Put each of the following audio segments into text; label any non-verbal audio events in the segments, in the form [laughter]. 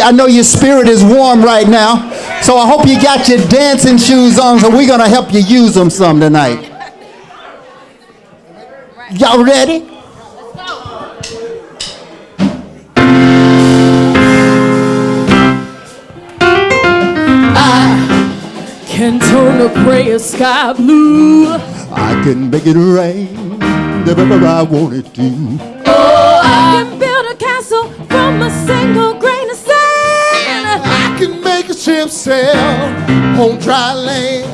I know your spirit is warm right now. So I hope you got your dancing shoes on. So we're going to help you use them some tonight. Y'all ready? I can turn a gray sky blue. I can make it rain wherever I want it to. Make sail on dry land.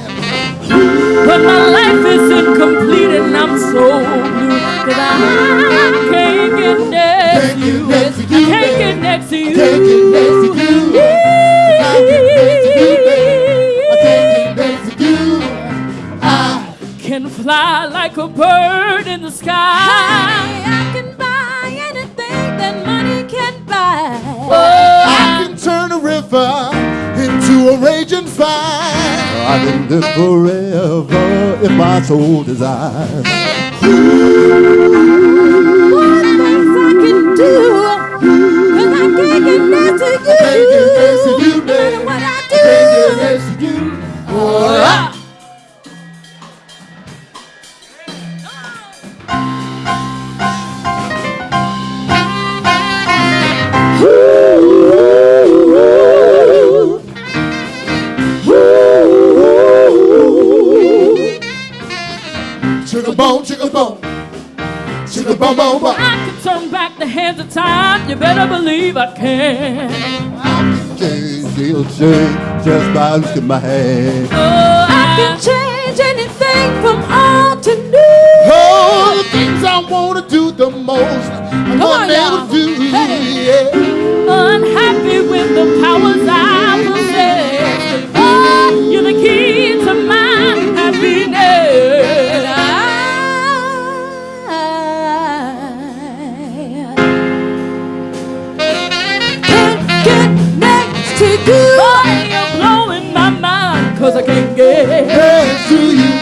But my life is incomplete and I'm so blue. Cause I can't get next to you. I can't get next to you. Can't get next to you. I can't get next to you. I can't get next to you. I Can fly like a bird in the sky. I can buy anything that money can buy. Oh, I can turn a river into a raging fire. I can live forever if my soul desires. what things I can do. Cause I can't get next to you. Can't get next to you, No matter what I Can't get do. next to you. Oh, I- turn the hands of time. You better believe I can. Change, she'll change just by looking my hand. Oh, I can change anything from old to new. Oh, the things I wanna do the most, I'm y'all. to do. Hey. Yeah. Unhappy with the powers I possess. Oh, you're the key to my happiness. Boy, you're blowing my mind. Cause I can't get. To you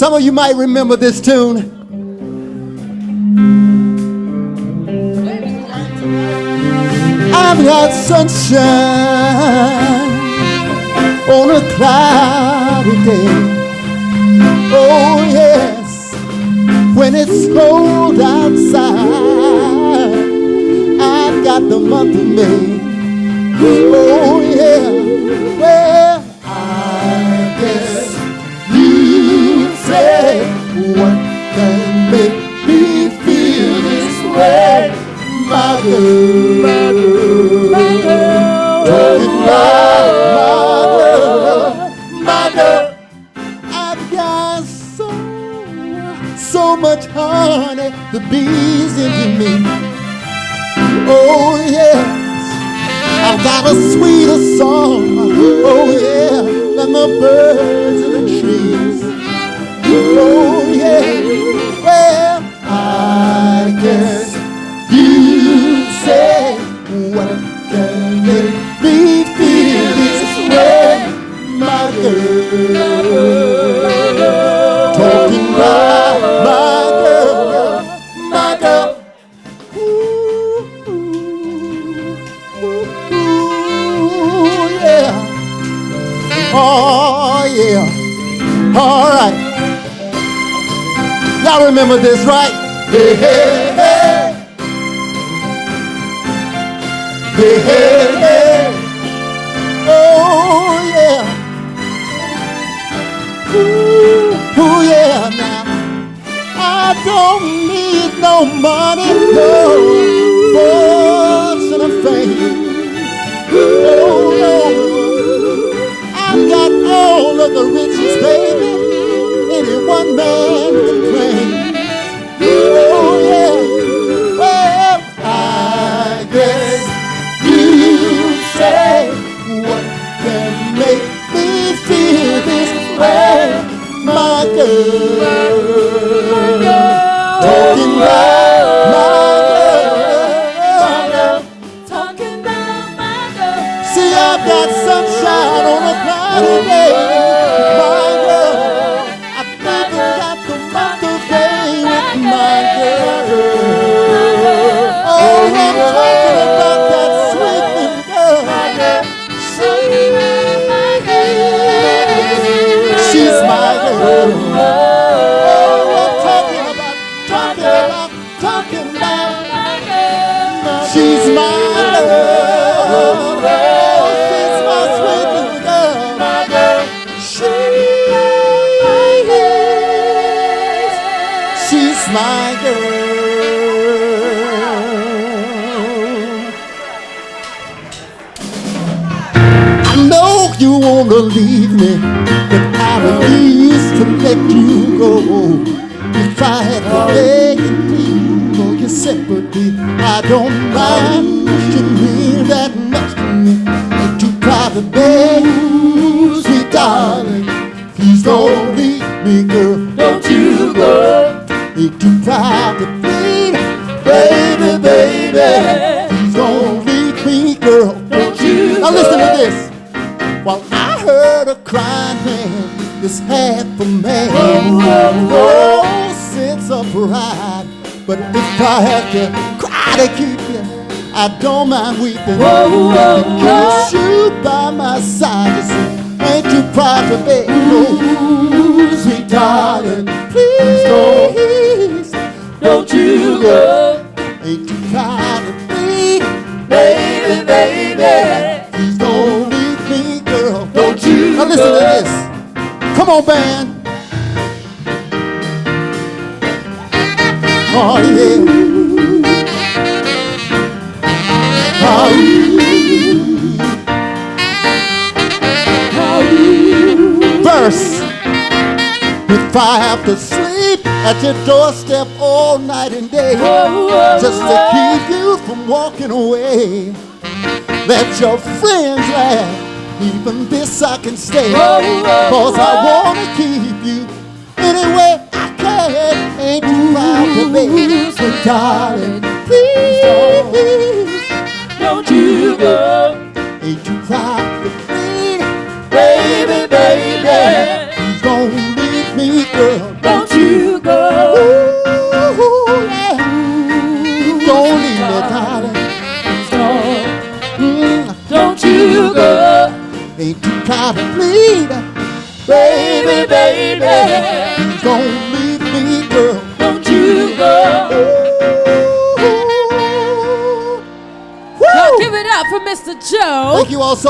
Some of you might remember this tune. I've got sunshine on a cloudy day. Oh, yes, when it's cold outside, I've got the month of May. Oh, yeah, well, I guess say what can make me feel this way, my girl, my girl. I've got so, so much honey, the bees into me. Oh yes, I've got a sweeter song. Oh yeah, than the birds in the trees. Oh yeah, well I guess remember this, right? Hey, hey, hey. Hey, hey, hey. Oh, yeah. Ooh, ooh, yeah, now. I don't need no money, no fortune or fame. Oh, no. I've got all of the riches, baby, any one man can claim. Oh, yeah. Well, I guess you say what can make me feel this way, my girl. I refuse to let you go. If I had to beg and plead for your sympathy, I don't mind. You mean that much to me. Ain't too proud to beg, sweet darling. Please don't leave me, girl. Don't you go. Ain't too proud to plead, baby, baby. This half a man, oh, no sense of pride. But if I have to cry to keep you, I don't mind weeping. Because you by my side, you see, ain't too proud to beg, no, oh, sweet darling. Please don't, don't you go. Ain't too proud to plead, baby, baby. Please don't leave me, girl. Don't you Now listen to this. Come on, band. Oh, yeah. Oh, yeah. Verse. If I have to sleep at your doorstep all night and day, just to keep you from walking away. Let your friends laugh. Even this I can stay. Cause I wanna keep you anyway I can. Ain't too proud to beg. So darling,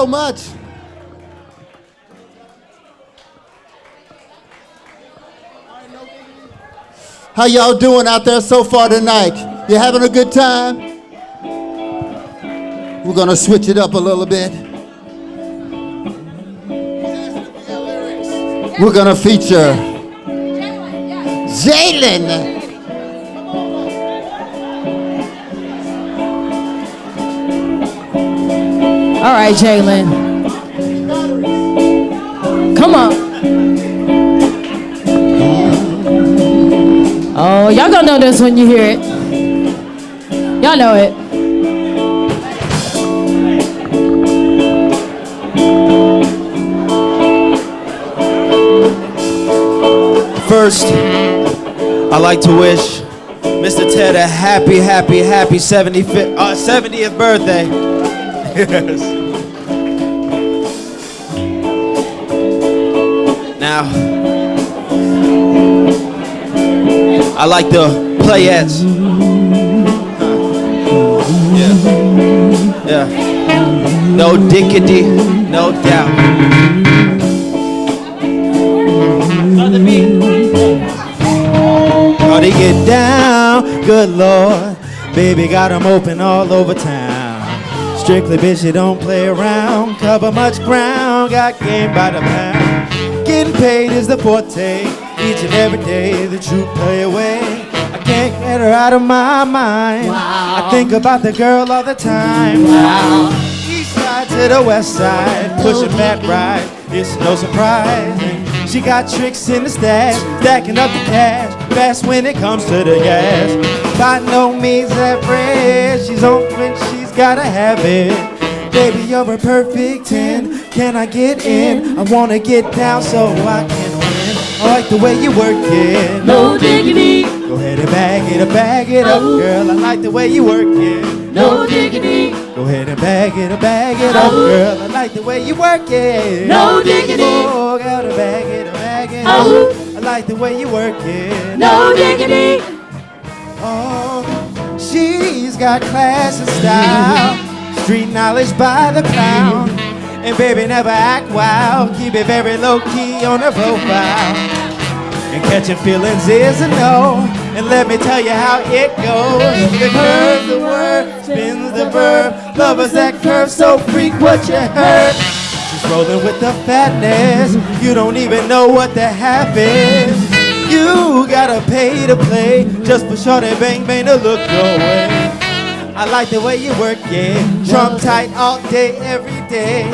so much. How y'all doing out there so far tonight? You having a good time? We're gonna switch it up a little bit. We're gonna feature Jalen. All right, Jalen. Come on. Oh, y'all gonna know this when you hear it. Y'all know it. First, I'd like to wish Mr. Ted a happy, happy, happy 75th, uh, 70th birthday. Yes. Now, I like the playettes. Yeah. Yeah. No diggity, no doubt. Oh, they get down, good lord. Baby got 'em open all over town. Strictly bitch, you don't play around. Cover much ground, got game by the pound. Getting paid is the forte. Each and every day the truth play away. I can't get her out of my mind. I think about the girl all the time. East side to the west side, pushing fat ride. It's no surprise. She got tricks in the stash, stacking up the cash. Fast when it comes to the gas. By no means average. She's on when she's gotta have it. Baby, you're a perfect 10. Can I get in? I wanna get down so I can win. I like the way you work it. No diggity, Go ahead and bag it up, bag it up, girl. I like the way you work it. no diggity, Go ahead and bag it up, bag it up, girl. I like the way you work it. No diggity. Oh, gotta bag it up, bag it up. I like the way you work it. no diggity. Got class and style, street knowledge by the pound. And baby, never act wild, keep it very low key on her profile. And catching feelings is a no. And let me tell you how it goes. The curve, the word, spins the verb. Lovers that curve so freak what you heard. She's rolling with the fatness. You don't even know what the half is. You gotta pay to play just for shorty bang bang to look your way. I like the way you work it, trump tight all day, every day.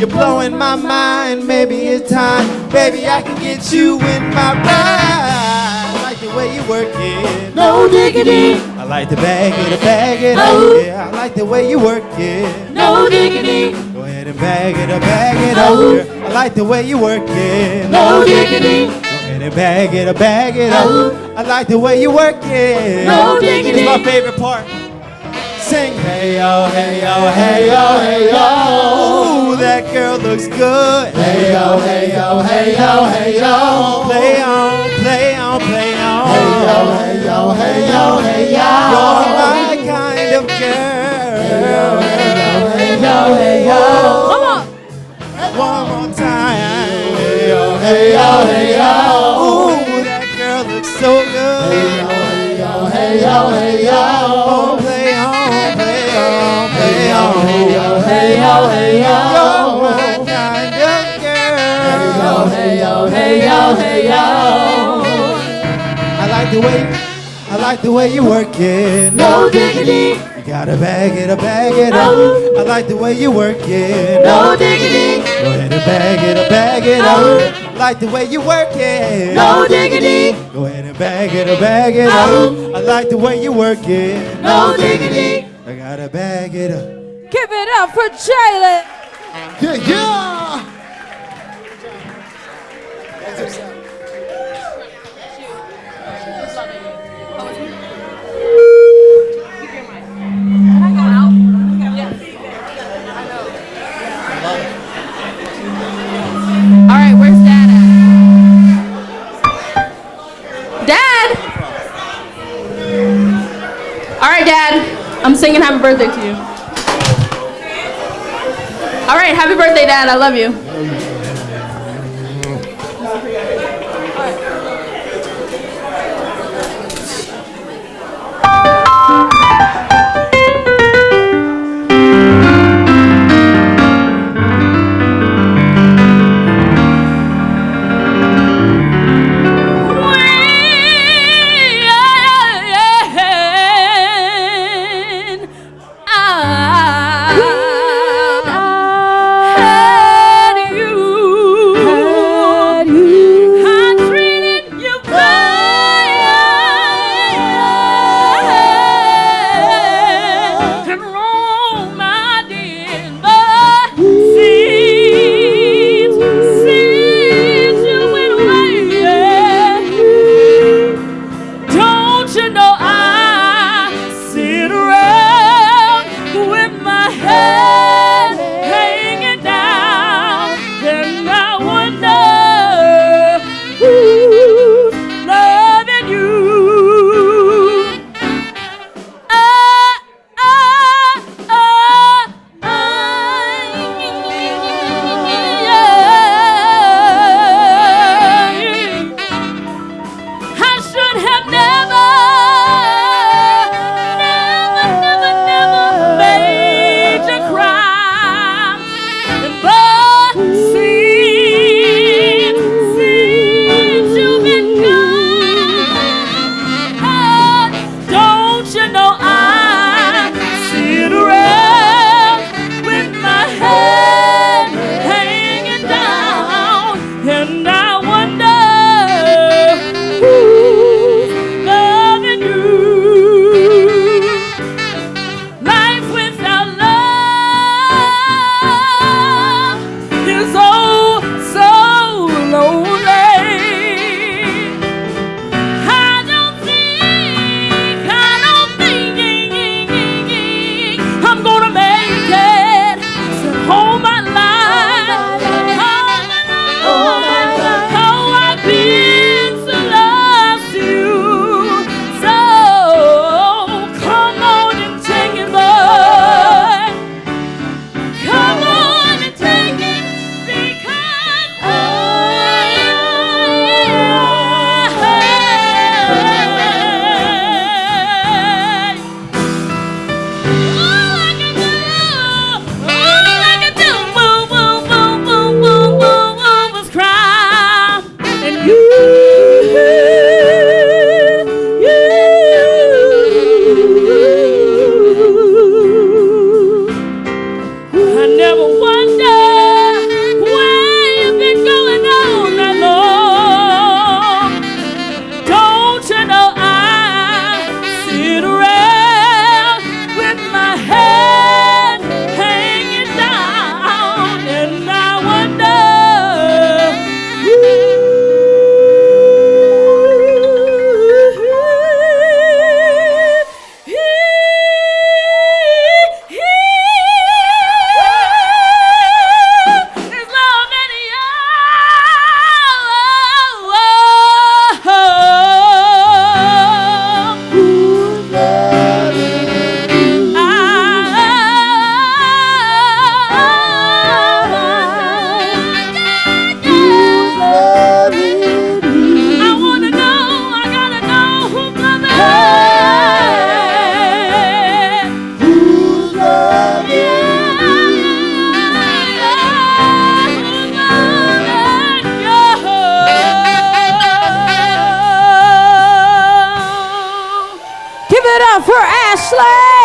You're blowing my mind, maybe it's time, baby. I can get you in my ride. I like the way you work it. No diggity, I like the bag it, bag it Oh. up. Yeah, I like the way you work it. no diggity, Go ahead and bag it bag it up. Oh. girl. I like the way you work it. no diggity, Go ahead and bag it bag it up. Oh. I like the way you work it. No diggity. It's my favorite part. Sing, hey yo, hey yo, hey yo, hey yo. Ooh, that girl looks good. Hey yo, hey yo, hey yo, hey yo. Play on, play on, play on. Hey yo, hey yo, hey yo, hey yo. You're my kind of girl. Hey yo, hey yo. hey yo Come on. One more time. Hey yo, Hey yo, hey yo. Ooh, that girl looks so good. Hey yo, hey yo, hey yo. Oh, play on, play on, on. Hey yo, hey yo, hey yo. Kind of. Hey yo, Hey yo, hey yo. I like the way, I like the way you work it. No diggity, You gotta bag it up, bag it up. I like the way you work it. no diggity, Go ahead and bag it up, bag it up. Like the way you work it. no diggity, Go ahead and bag it up, bag it up. I like the way you work it. no diggity. I gotta bag it up. Give it up for Jalen. Yeah, yeah. All right, where's Dad at? Dad! All right, Dad. I'm singing happy birthday to you. All right, happy birthday, Dad. I love you.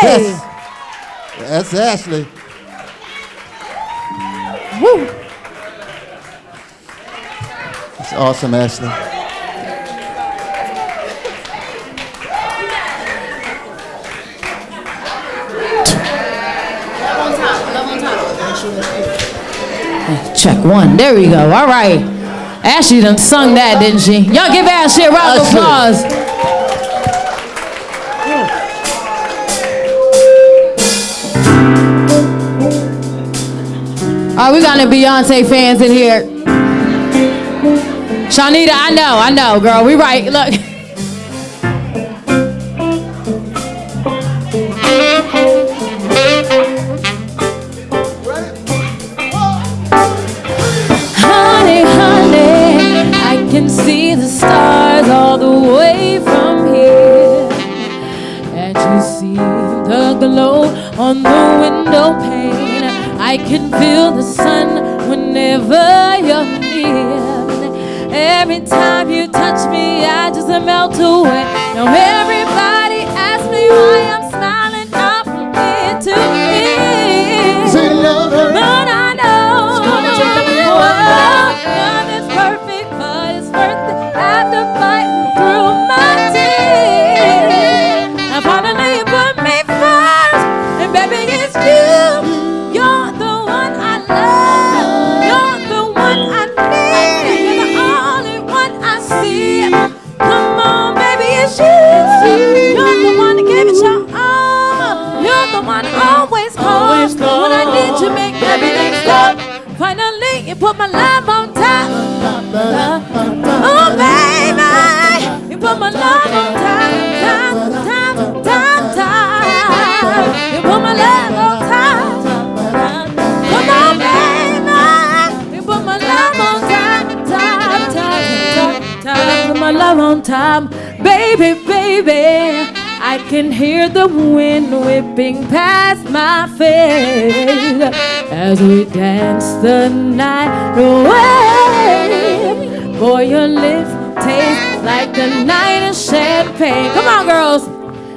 Yes. That's Ashley. Woo. It's awesome, Ashley. Check one. There we go. All right. Ashley done sung that, didn't she? Y'all give Ashley a round of applause. Right, we got any Beyonce fans in here. Shanita, I know, I know, girl. We right. Look. [laughs] the night away. Boy, your lips taste like the night of champagne. Come on, girls.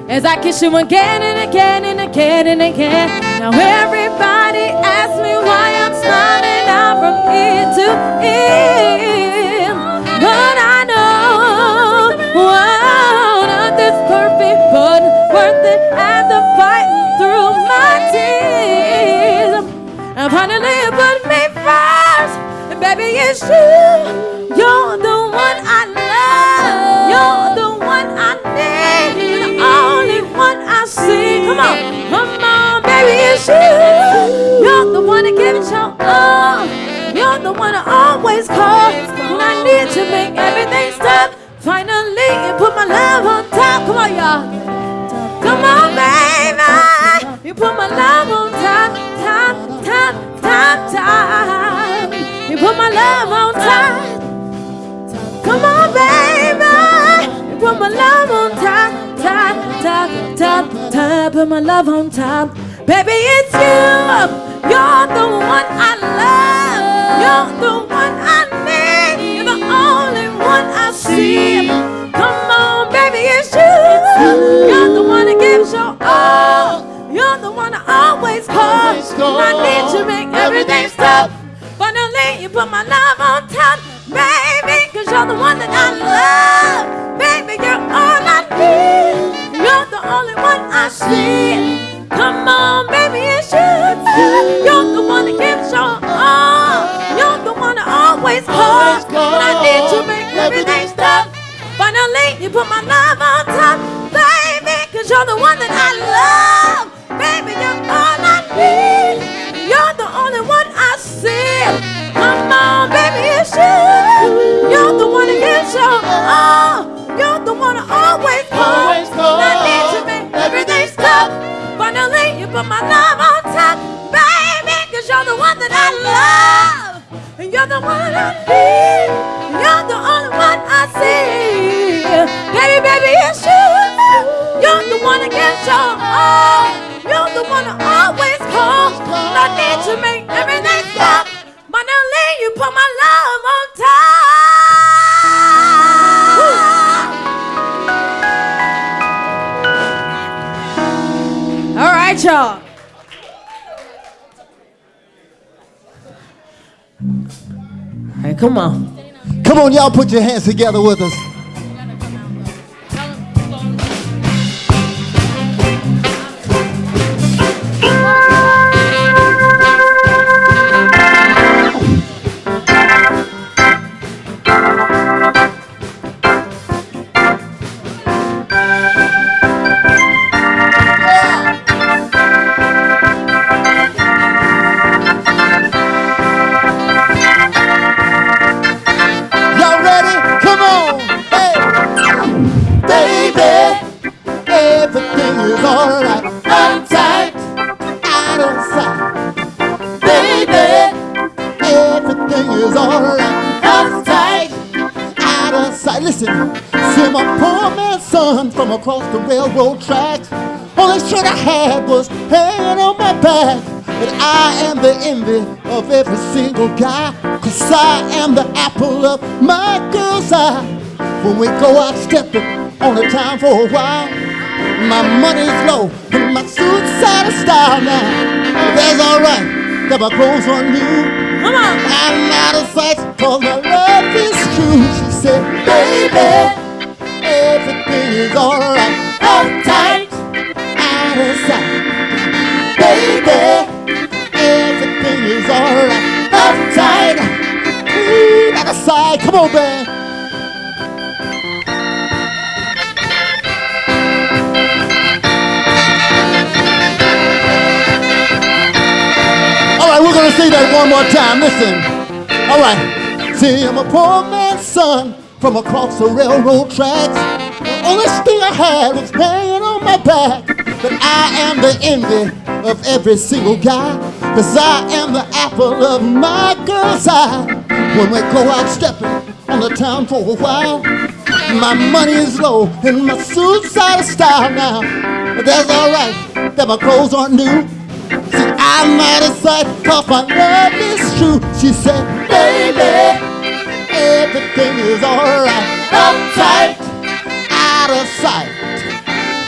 As I kiss you again and again and again and again. Now everybody asks me why I'm smiling out from ear to ear. But I know, wow, nothing's perfect, but worth it after fighting through my tears. And finally put baby it's you. You're the one I love. You're the one I need. You're the only one I see. Come on, come on, baby it's you. You're the one that gives your all. You're the one I always call when I need to make everything stop. Finally you put my love on top. Come on, y'all. Come on, baby. You put my love on top, top, top, top, top. You put my love on top. Come on, baby. You put my love on top, top, top, top, top. Put my love on top. Baby, it's you. You're the one I love. You're the one I need. You're the only one I see. Come on, baby, it's you. You're the one that gives your all. You're the one I always call. I need to make everything stop. You put my love on top, baby, cause you're the one that I love. Baby, you're all I need. You're the only one I see. Come on, baby, it's you. You're the one that gives your all. You're the one I always call. Always call. When I need to make everything stop. Finally, you put my love on top, baby, cause you're the one that I love. Always call. Always call. When I need to make everything stop. Finally, you put my love on top, baby, cause you're the one that I love. And you're the one I need. You're the only one I see. Baby, baby, it's you. You're the one gets your all. You're the one I always call. When I need to make everything stop. Finally, you put my love on top. Y'all. All right, come on. Come on, y'all, put your hands together with us. Poor son from across the railroad tracks. Only shirt I had was hanging on my back. But I am the envy of every single guy. Cause I am the apple of my girl's eye. When we go out stepping on the town for a while, my money's low and my suit's out of style now. That's alright, got my clothes on new. Come on. I'm out of sight cause my love is true. She said, baby, everything is alright. Uptight, out of sight. Baby, everything is alright. Uptight, ooh, out of sight. Come on, man. All right, we're gonna say that one more time. Listen. All right. See, I'm a poor man's son from across the railroad tracks. The only thing I had was hanging on my back. But I am the envy of every single guy. Cause I am the apple of my girl's eye. When we go out stepping on the town for a while, my money is low and my suit's out of style now. But that's alright, that my clothes aren't new. See, I'm out of sight, cause my love is true. She said, baby, everything is alright. Uptight, out of sight.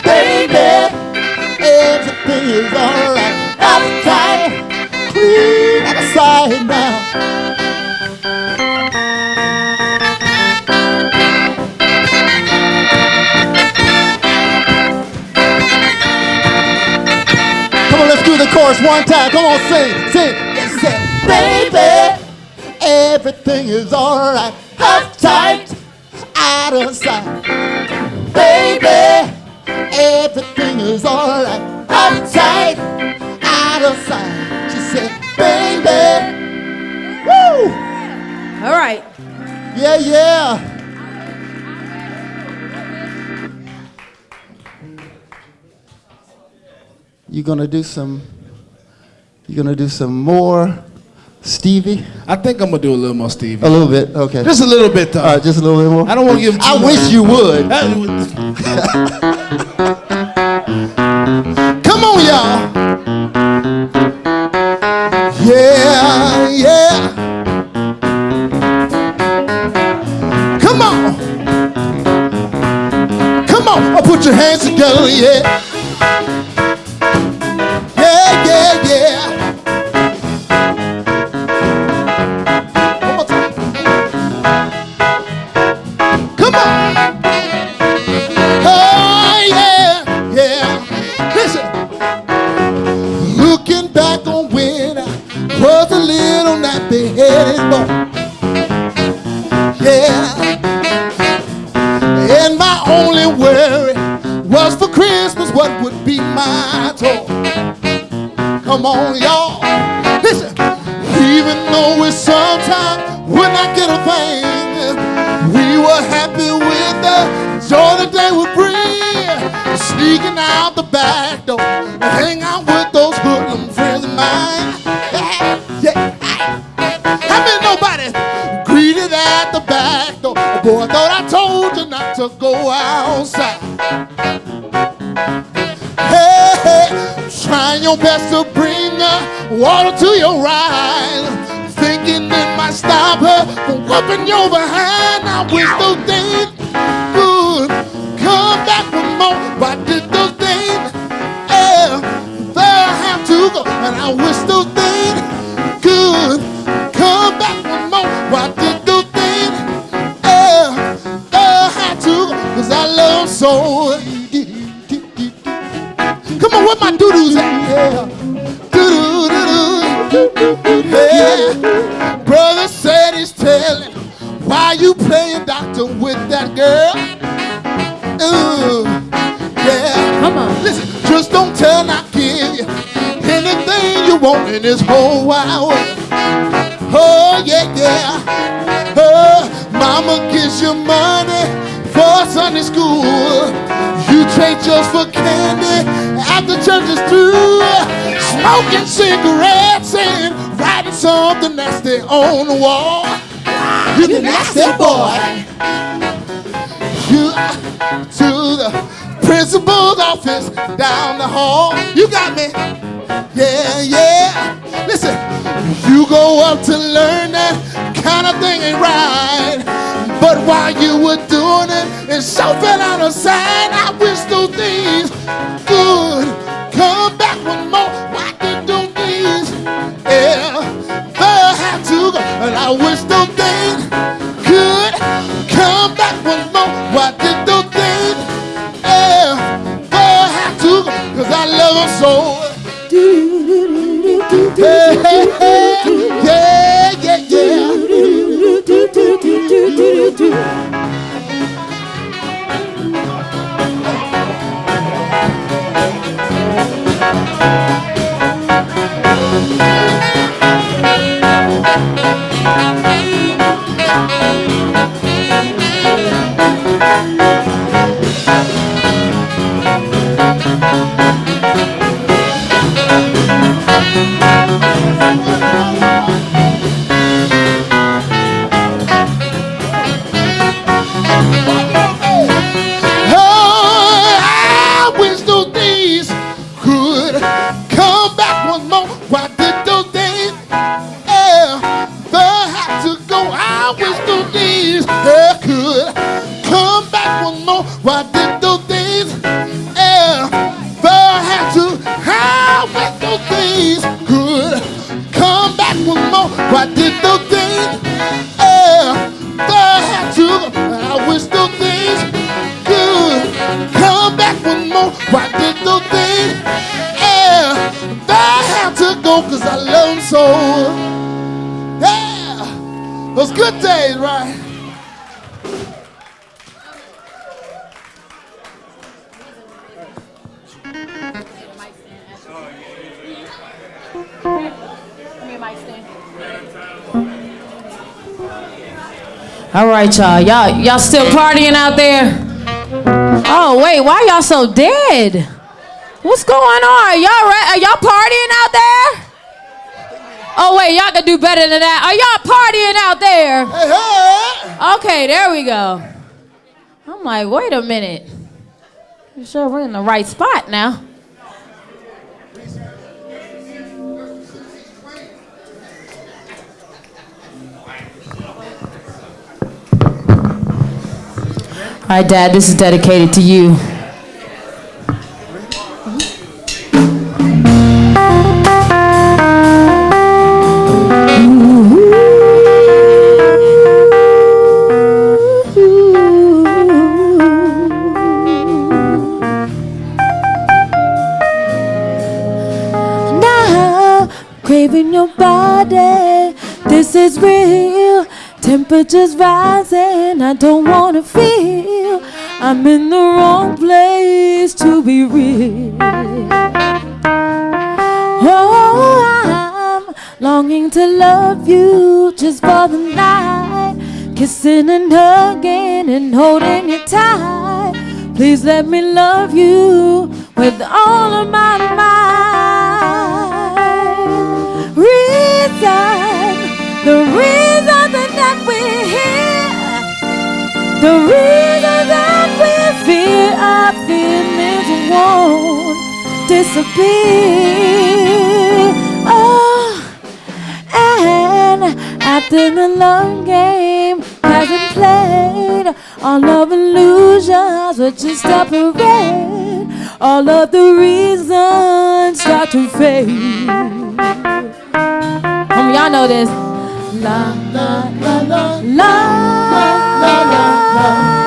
Baby, everything is alright. Uptight, clean out of sight now. Come on, let's do the chorus one time. Come on, sing, sing. Let's say, baby, everything is alright. Uptight, out of sight. Baby, everything is alright. Uptight, out of sight. She said, baby, woo, All right. yeah, yeah. You're gonna do some? You're gonna do some more, Stevie? I think I'm gonna do a little more Stevie. A little bit, okay. Just a little bit though. All right, just a little bit more. I don't want to give. I too wish you would. Come on, y'all. Yeah, yeah. Come on. Come on, put your hands together. Yeah, hall. You got me. Yeah, yeah. Listen, you go up to learn that kind of thing ain't right. But while you were doing it, so fell out of sight. All right, y'all. Y'all, y'all still partying out there? Oh wait, why y'all so dead? What's going on? Y'all re- are y'all partying out there? Oh wait, y'all can do better than that. Are y'all partying out there? Hey, hey. Okay, there we go. I'm like, wait a minute. You sure we're in the right spot now? All right, Dad, this is dedicated to you. Now, craving your body. This is real. Temperatures rising. I don't wanna feel. I'm in the wrong place to be real. Oh, I'm longing to love you just for the night. Kissing and hugging and holding you tight. Please let me love you with all of my might. Reason, the reason that we're fear our feelings won't disappear. Oh, and after the long game hasn't played, all of illusions will just a. All of the reasons start to fade. Come y'all know this. La la la la la love, love.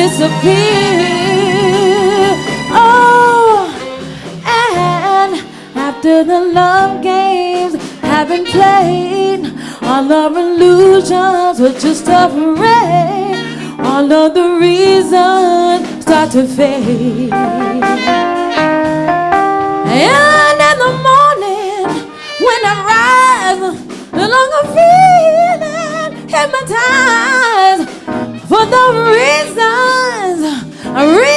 Disappear. Oh, and after the love games have been played, all our illusions are just a parade. All of the reasons start to fade. And in the morning, when I rise, no longer feeling hypnotized for the I really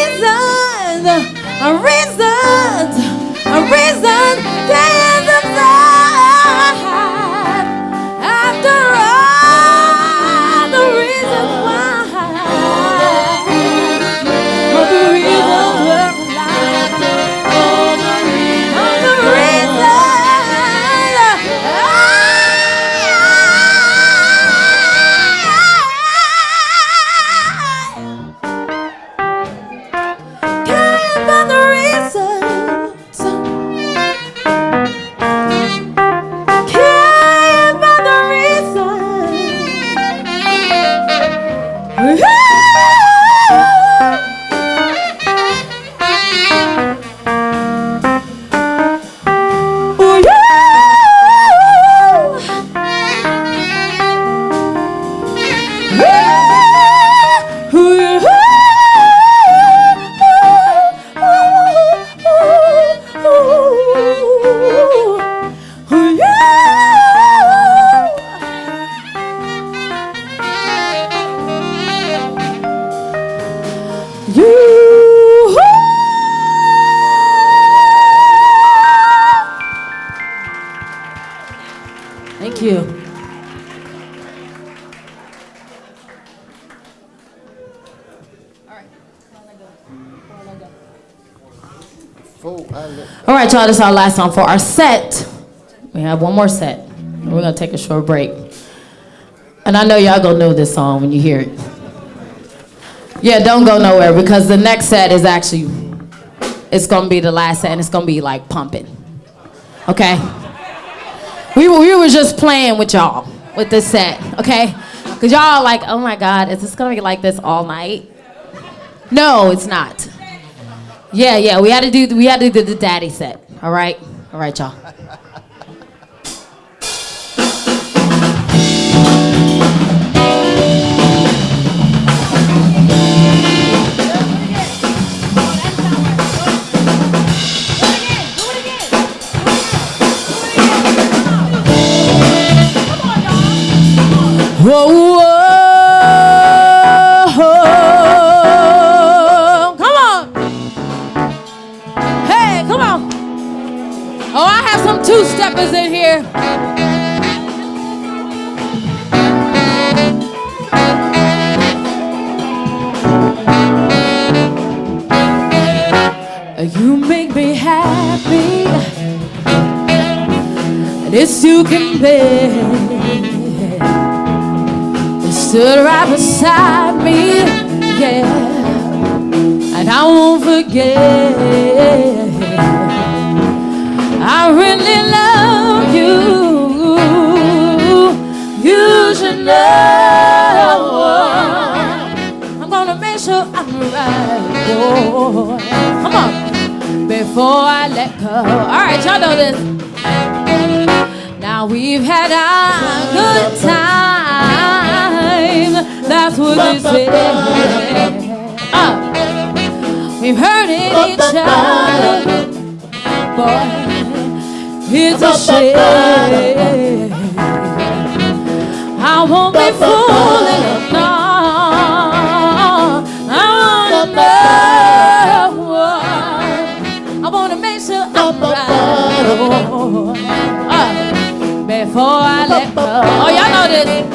is our last song for our set. We have one more set. We're gonna take a short break. And I know y'all gonna know this song when you hear it. Yeah, don't go nowhere because the next set is actually, it's gonna be the last set and it's gonna be like pumping. Okay? We were, we were just playing with y'all with this set, okay? Because y'all like, oh my God, is this gonna be like this all night? No, it's not. Yeah, yeah, we had to do we had to do the daddy set. All right, all right, y'all. I have some two-steppers in here. You make me happy. This you can bear. Stood right beside me, yeah. And I won't forget. I really love you. You should know. I'm gonna make sure I'm right, boy. Come on, before I let go. All right, y'all know this. Now we've had a good time. That's what they say. Uh, we've hurting each other, boy. It's a shame. I won't be fooling, no. I wanna know. I wanna make sure I'm right. Before I let go. Oh, y'all know this.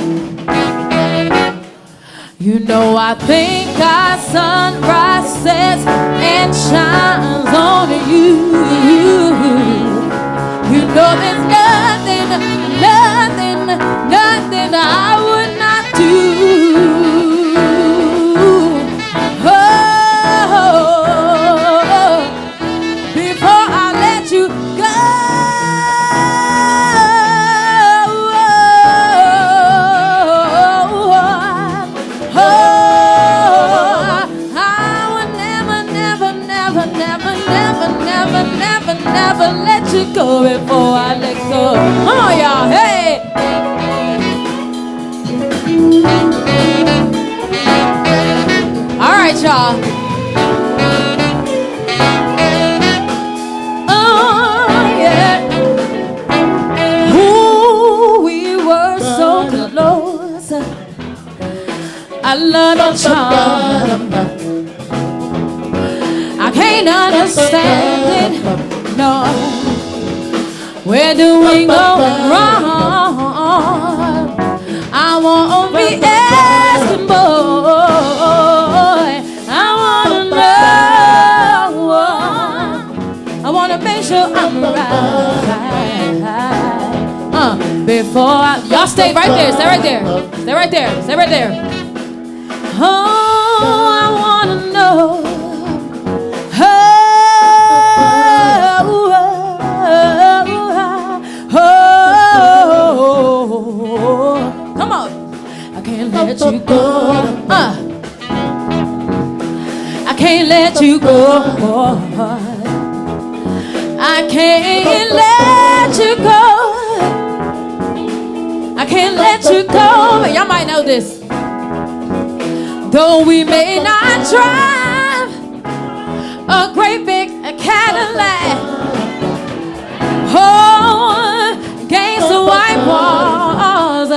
You know I think our sunrise sets and shines on you. Know there's nothing, nothing, nothing. I close. I love your charm. I can't understand it. No. Where do we go wrong? I won't be Uh, before I, y'all stay right there, stay right there, stay right there, stay right there. Oh, I wanna know. Oh, oh, come on. I can't let you go. Uh, I can't let you go. I can't let you go. I can't let you go. Y'all might know this. Though we may not drive a great big Cadillac. Oh, against the white walls,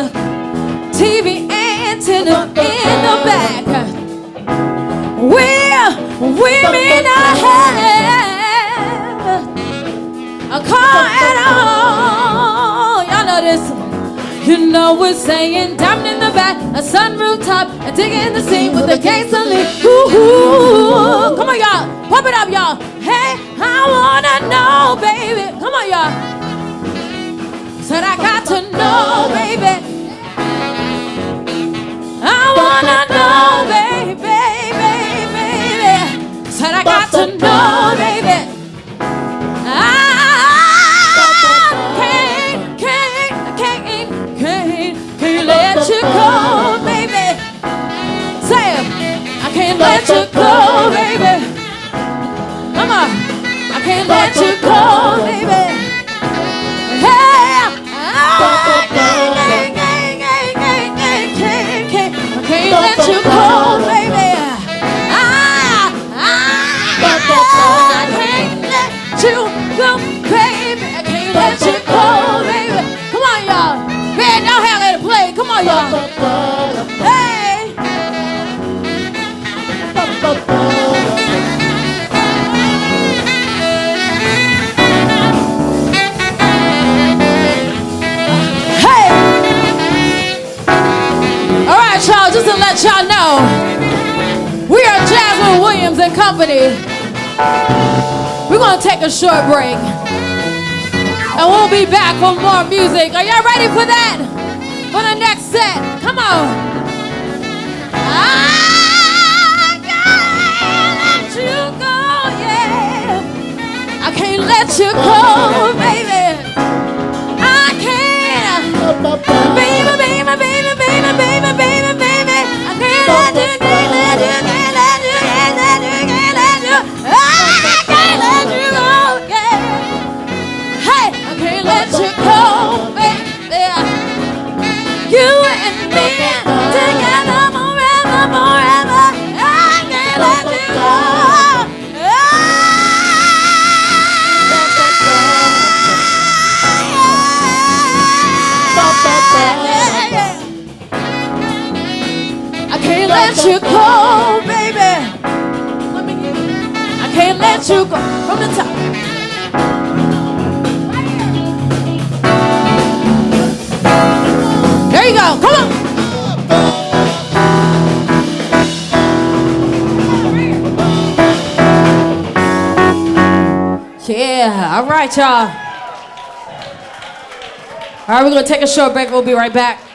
TV antenna in the back. We, we may not have a car at all. Y'all know this. You know we're saying diamond in the back, a sunroof top, and digging the scene with the gasoline. Ooh, ooh. come on, y'all, pump it up, y'all. Hey, I wanna know, baby. Come on, y'all. Said I got to know, baby. I wanna know, baby, baby, baby. Said I got to know, and Company. We're gonna take a short break. And we'll be back for more music. Are y'all ready for that? For the next set. Come on. I can't let you go, yeah. I can't let you go, baby. You go, baby. Let me. I can't let you go from the top. There you go. Come on. Yeah. All right, y'all. All right, we're going to take a short break. We'll be right back.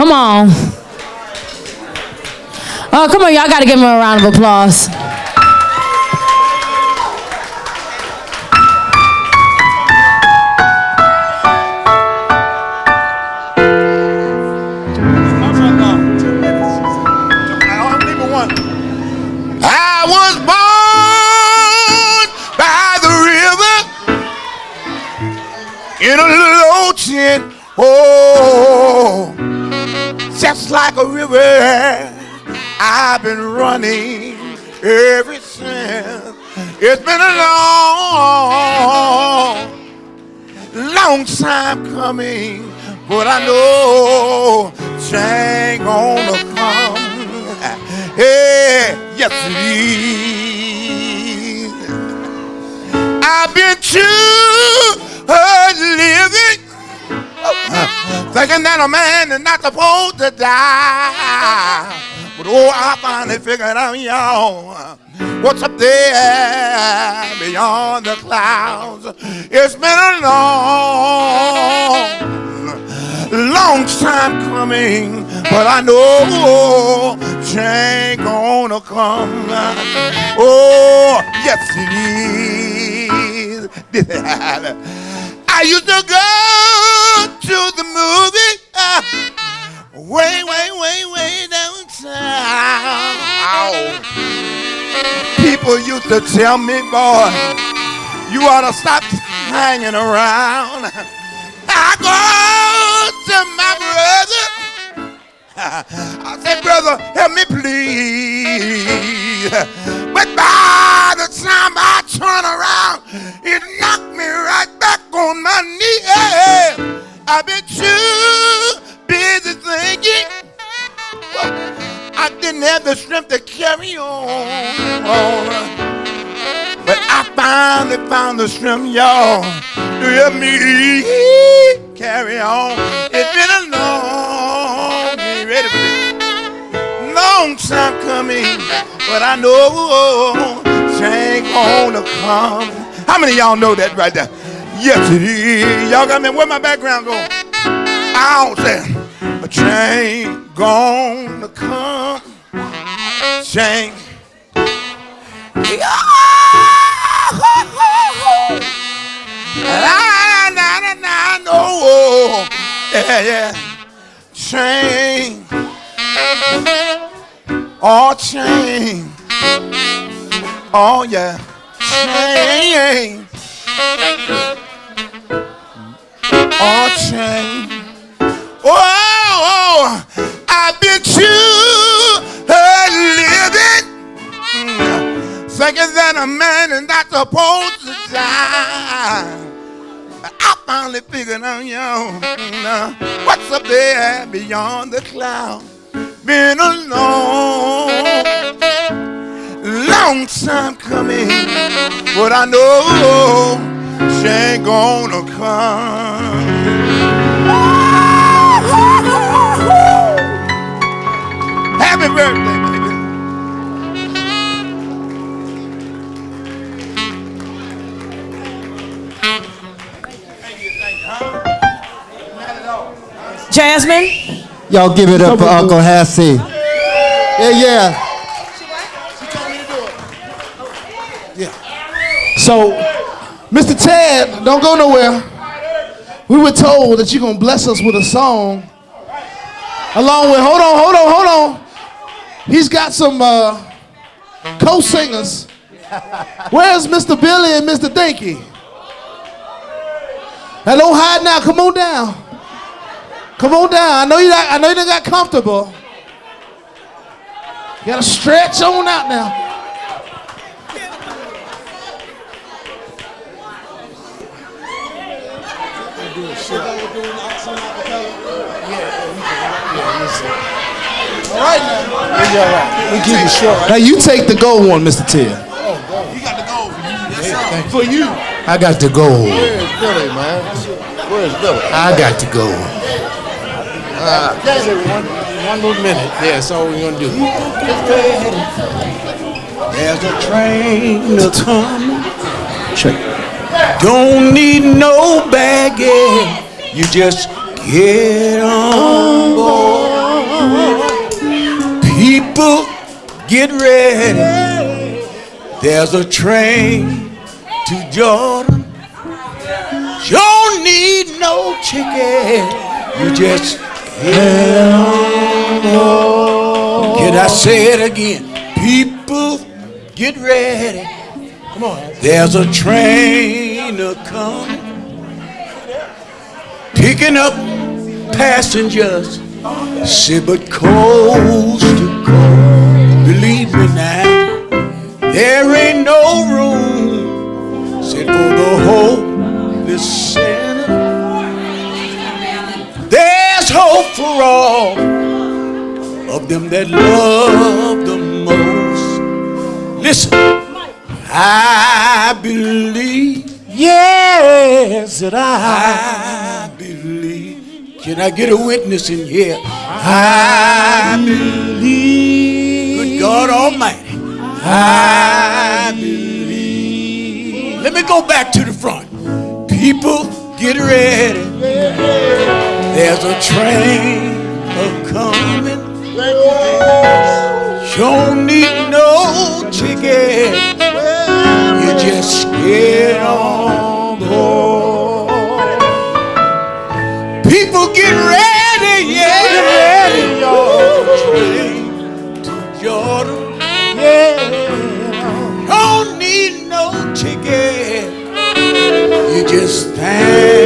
Come on. Oh, come on. Y'all got to give him a round of applause. In a little ocean. Oh, just like a river, I've been running ever since. It's been a long, long time coming, but I know change gonna come. Hey, yes it is. I've been too hard living, thinking that a man is not supposed to die. But oh, I finally figured out, y'all, what's up there beyond the clouds. It's been a long, long time coming, but I know change gonna come. Oh, yes it is. [laughs] I used to go to the movie uh, way, way, way, way downtown. People used to tell me, boy, you ought to stop hanging around. I go to my. I said, brother, help me please. But by the time I turn around, it knocked me right back on my knee. I've been too busy thinking. I didn't have the strength to carry on. But I finally found the strength, y'all, to help me carry on. It's been a long, Long time coming, but I know change gonna come. How many y'all know that right there? Yes, it is. Y'all got me. Where my background go? I don't say a change gonna come. Change. Yeah, yeah. Change. Oh, change. Oh, yeah. Change. Oh, change. Oh, oh, I've been hard living. Thinking that a man is not supposed to die. But I finally figured out, yo, know, what's up there beyond the cloud been a long, long time coming, but I know she ain't gonna come. Happy birthday, baby. Jasmine? Y'all give it up for Uncle Hassie. Yeah, yeah. So, Mr. Ted, don't go nowhere. We were told that you're gonna bless us with a song. Along with, hold on, hold on, hold on. He's got some uh, co-singers. Where's Mr. Billy and Mr. Dinky? Now don't hide now. Come on down. Come on down. I know you. Not, I know you done got comfortable. You gotta stretch on out now. All right now. We give you short. Now you take the gold one, Mr. Ted. For you. I got to go. Where's Billy, man? Where's Billy? I got to go. one, one more minute. Yeah, that's all we're gonna do. There's a train a coming. Don't need no baggage. You just get on board. People, get ready. There's a train to Jordan. Don't need no ticket. You just Can I say it again? People, get ready. Come on. There's a train a coming, picking up passengers. Say, but coast to coast, believe me now, there ain't no room. Said for the Holy Sinner. Hope for all of them that love the most. Listen, I believe. Yes, that I, I believe. Can I get a witness in here? I believe. Good God Almighty. I believe. Let me go back to the front. People, get ready. There's a train a coming. You don't need no ticket. You just get on board. People get ready, yeah. Get ready, y'all. Train to Jordan. Yeah. Don't need no ticket. You just thank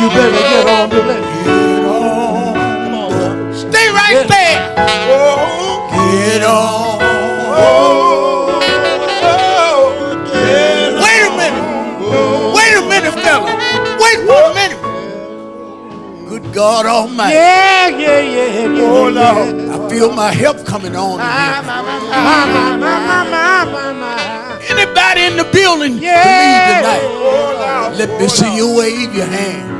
you better get on board. Get on board. Stay right there. Get on. Wait a minute. Wait a minute, fella. Wait for a minute. Good God Almighty. Yeah, yeah, yeah, yeah. Oh, Lord. I feel my help coming on. in here. Anybody in the building believe tonight? Oh, Let me see you wave your hand.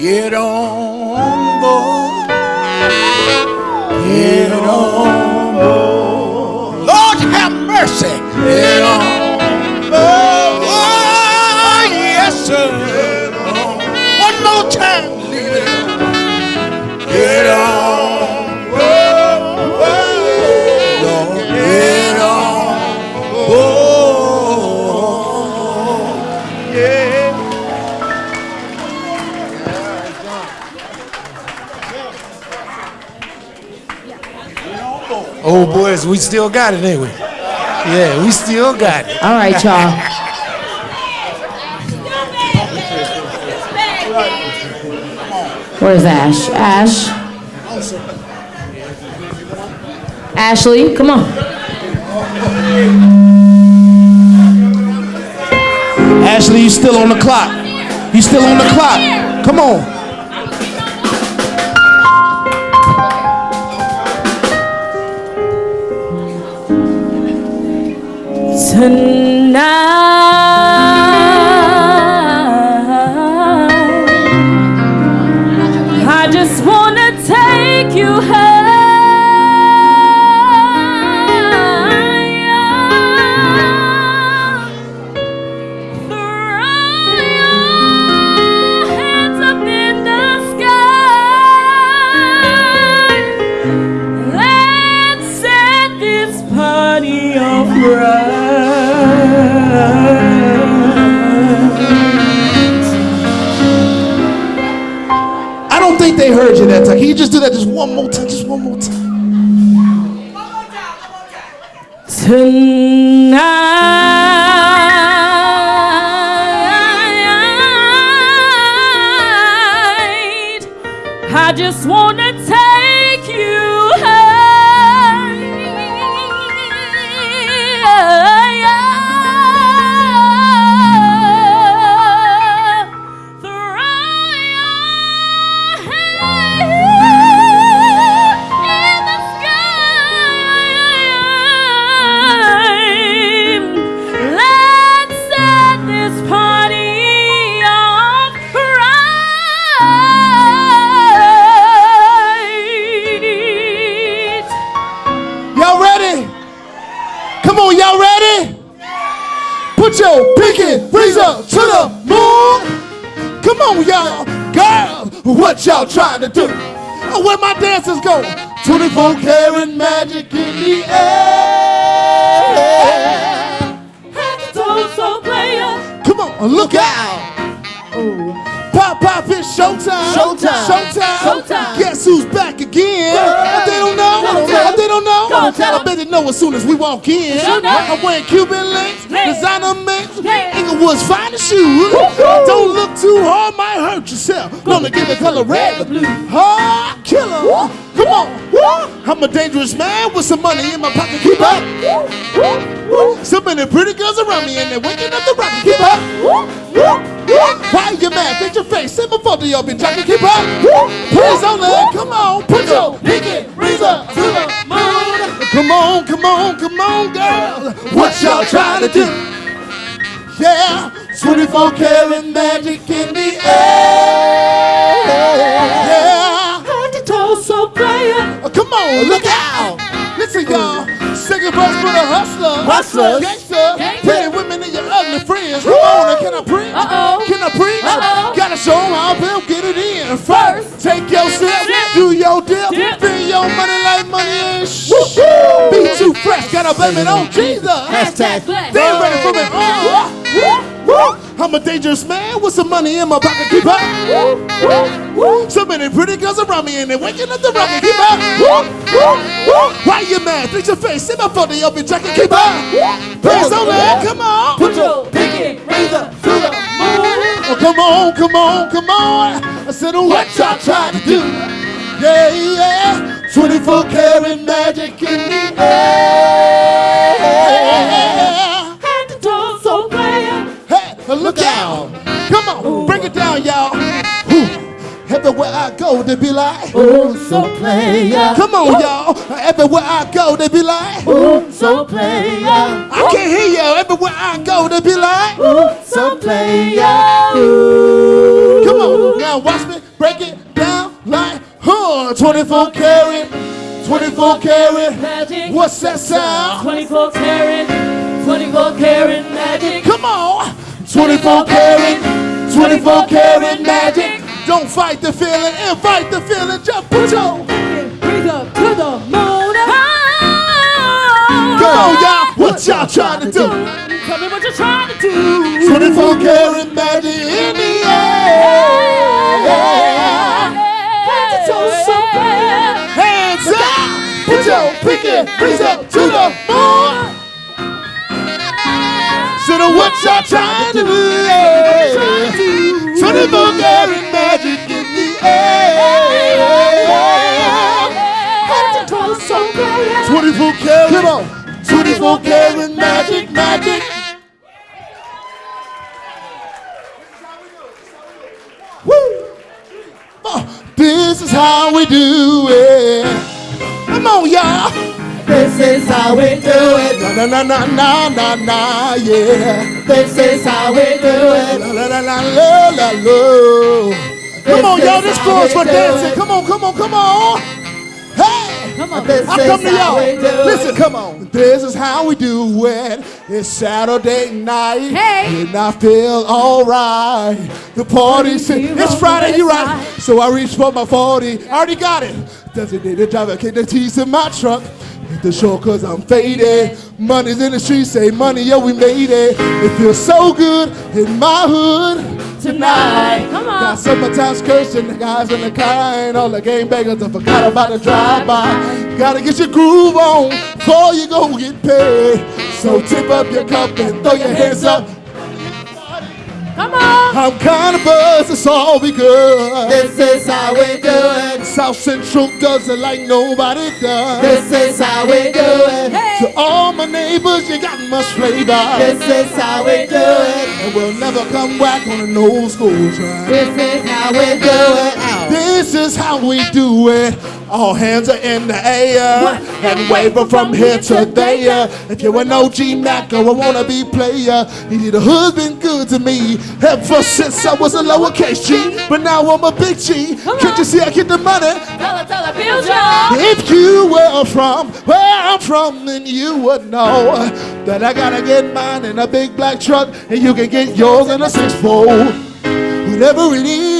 Get on board. Get on board. Lord have mercy. Get on Old boys, we still got it, ain't we? Yeah, we still got it. All right, y'all. Where's Ash? Ash? Ashley, come on. Ashley, you still on the clock. You still on the clock. Come on. Tonight, do on, come on, girl. What y'all trying to do? Yeah, 24 karat magic in the air. Yeah. So player. Oh, come on, look out! Listen, y'all. Second verse for the hustler. Hustlers. Gangster. Gangster. Pretty women and your ugly friends. Come on, can I preach? Uh-oh. Can I preach? Uh-oh. Gotta show 'em how Bill get it in. First. take your sip, Sip. do your dip, Dip. spend your money like shh. Be too fresh, gotta blame it on Jesus. Hashtag. They ain't ready for me. Uh, I'm a dangerous man with some money in my pocket. Keep up. So many pretty girls around me and they're waking up the rocket. Keep up. Why you mad? Fix your face. Sit my phone in your jacket. Keep up. Please don't let. Come on. Put your pinky razor to the moon. Oh, come on, come on, come on. I said, oh, what y'all trying to do? Yeah, yeah. 24 karat magic in the air. Head to toe, so player. Hey, look out. Come on, break it down, oh, y'all. Everywhere I go, they be like, Oh, so player. come on, y'all. Everywhere I go, they be like, Oh, so player. I can't hear y'all. Everywhere I go, they be like, Oh, so player. come on. Now watch me break it down like, huh, 24 karat, 24 karat. Magic. What's that sound? 24 karat. 24 karat magic. Come on. 24 karat, 24 karat magic. Don't fight the feeling, invite the feeling. Just put your Breathe up to the moon. Come on, y'all. What y'all trying to do? Tell me what you're trying to do. 24 karat magic in the air. chicken, up to the board. So now what y'all trying to do? Trying to Bulgarian magic in the air. 24 karat, come on. 24 karat magic, magic. Woo. Oh, this is how we do it. Come on, y'all. This is how we do it. Na na na na na na yeah. This is how we do it. La la la la la la. Come on, y'all. This is for dancing. Come on, come on, come on. Hey. Come on. This I come to y'all. Listen, come on. This is how we do it. It's Saturday night. Hey. And I feel alright. The party's You It's Friday, you right. So I reach for my 40. I already got it. Designated driver, kick the keys in my truck. Hit the shore cause I'm faded. Money's in the streets, say money, yo, we made it. It feels so good in my hood tonight. Come on. Got summertime skirts and the guys in the car and all the game bangers. I forgot about the drive-by. Gotta get your groove on before you go get paid. So tip up your cup and throw your hands up. Come on. I'm kinda buzzed, it's all because This is how we do it. South Central does it like nobody does. This is how we do it. To all my neighbors, you got much flavor. This is how we do it. And we'll never come back on an old school track. This is how we do it. This is how we do it. All hands are in the air and waving from here to there. Uh, if you're an OG Mac or a wannabe player, you need a husband good to me. Ever since I was a lowercase G, but now I'm a big G. Can't you see I get the money? Tell her, tell her, feel y'all. If you were from where I'm from, then you would know that I gotta get mine in a big black truck, and you can get yours in a six fold. Whatever it is,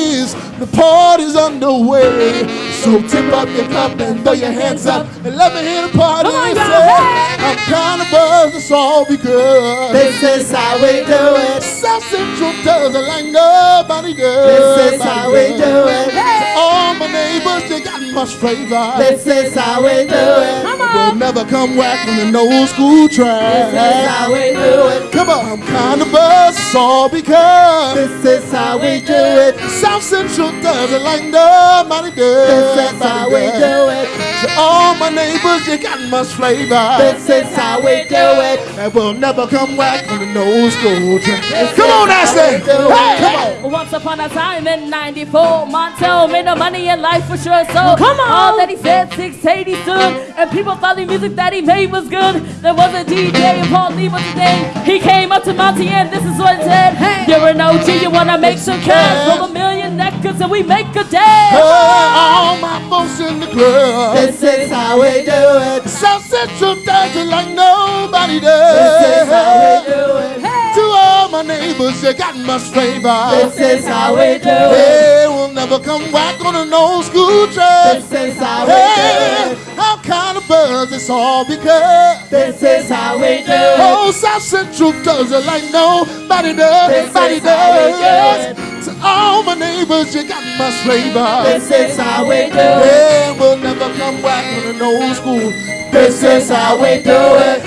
the party's underway. So tip up your cup and throw your hands up and let me hear the party Come on, say. Hey. I'm kinda buzzed, it's all because This is how we do it. South Central does it like nobody does. This is how we do it. To all my neighbors, they got much flavor. This is how we do it. Come We'll never come back on an old school track. This is how we do it. Come on, I'm kinda buzzed, it's all because This is how we do it. South Central does it like nobody does. This is how we do it. To all my neighbors, you got much flavor. This is how we do it. And we'll never come back on an old school track. This Come on, how Ashley. it. Hey, come on. Once upon a time in 94, Montell made no money in life for sure. So come on. all that he said, 680 stood. And people thought the music that he made was good. There was a DJ and Paul Lee was his name. He came up to Monty and this is what he said. Hey. You're an OG, you wanna make some cash. Roll a million records and we make a day. all my folks in the club. This is how we do it. South Central does it like nobody does. This is how we do it. To all my neighbors, you got much flavor. This is how we do it. Hey, we'll never come back on an old school track. This is how we Hey, do it. Kind of buzzed, it's all because. This is how we do it. Oh, South Central does it like nobody does. This Nobody is how we do does. To all my neighbors, you got much flavor. This is how we do it. Yeah, we'll never come back on an old school. This is how we do it.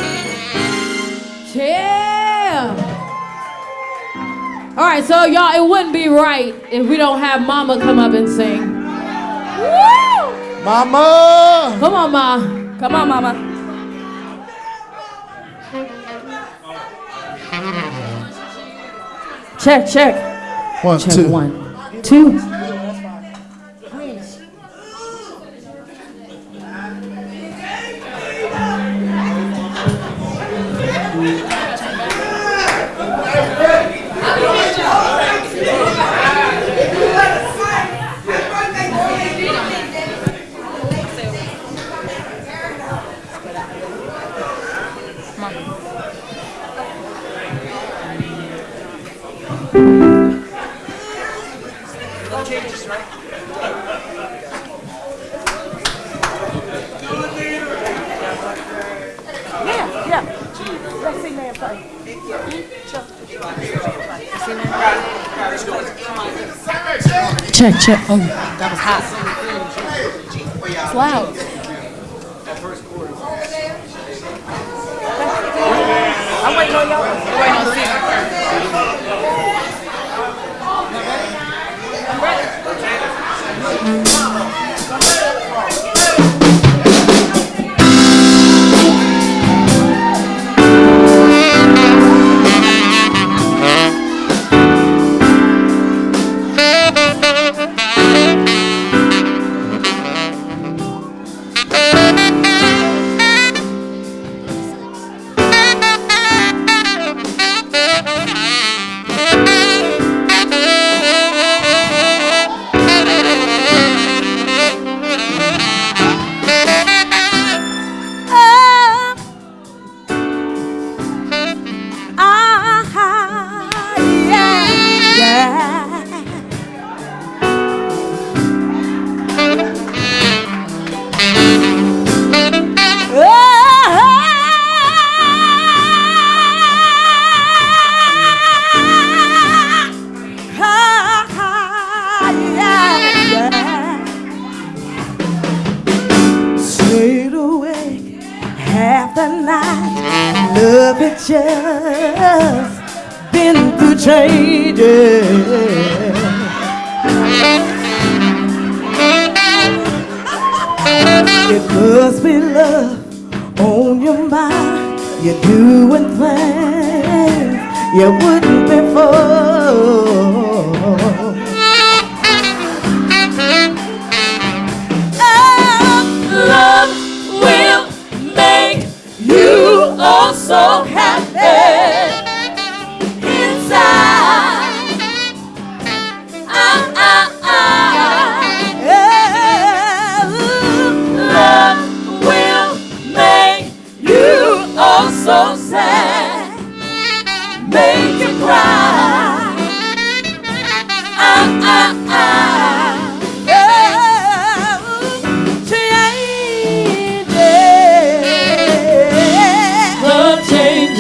Yeah. All right, so y'all, it wouldn't be right if we don't have Mama come up and sing. Woo! Mama! Come on, Ma. Come on, Mama. Check, check. One, Check two. one, two. Check, check.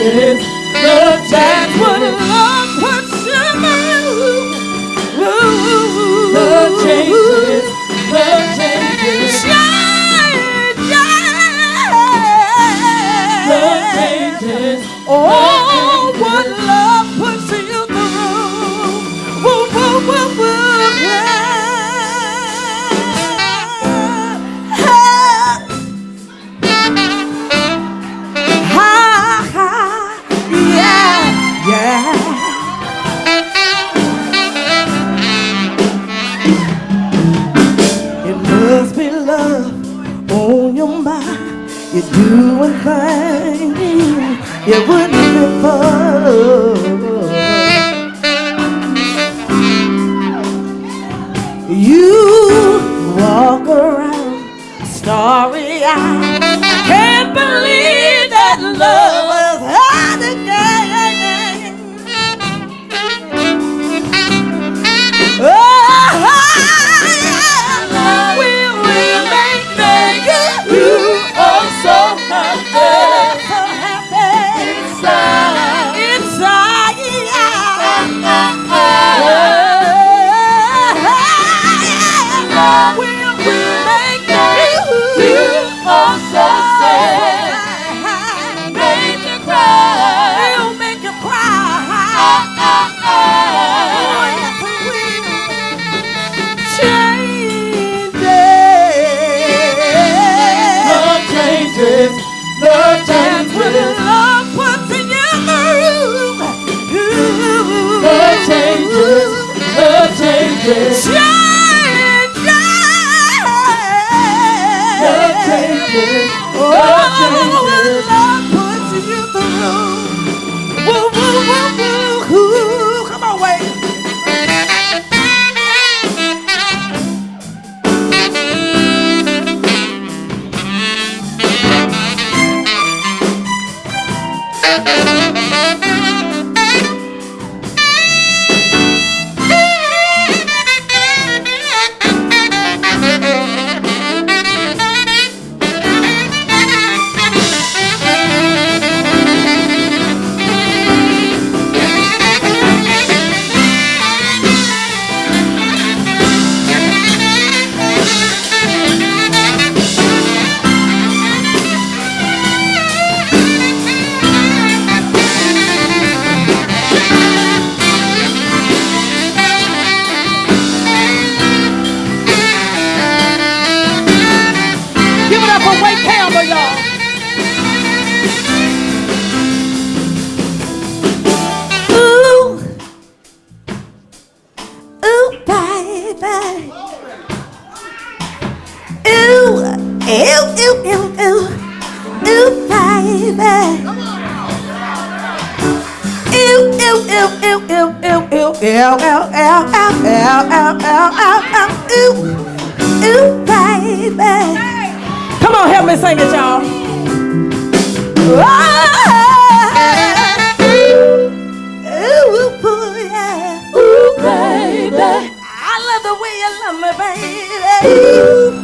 Changes. Love Ew, ew, ew, ew. Ew, baby. Ew, ew, ew, ew, ew, ew, ew, ew, ew, ew, ew, ew, ew, ew, ew, baby. Come on, help me sing it, y'all. Ooh, baby. I love the way you love me, baby. Ooh.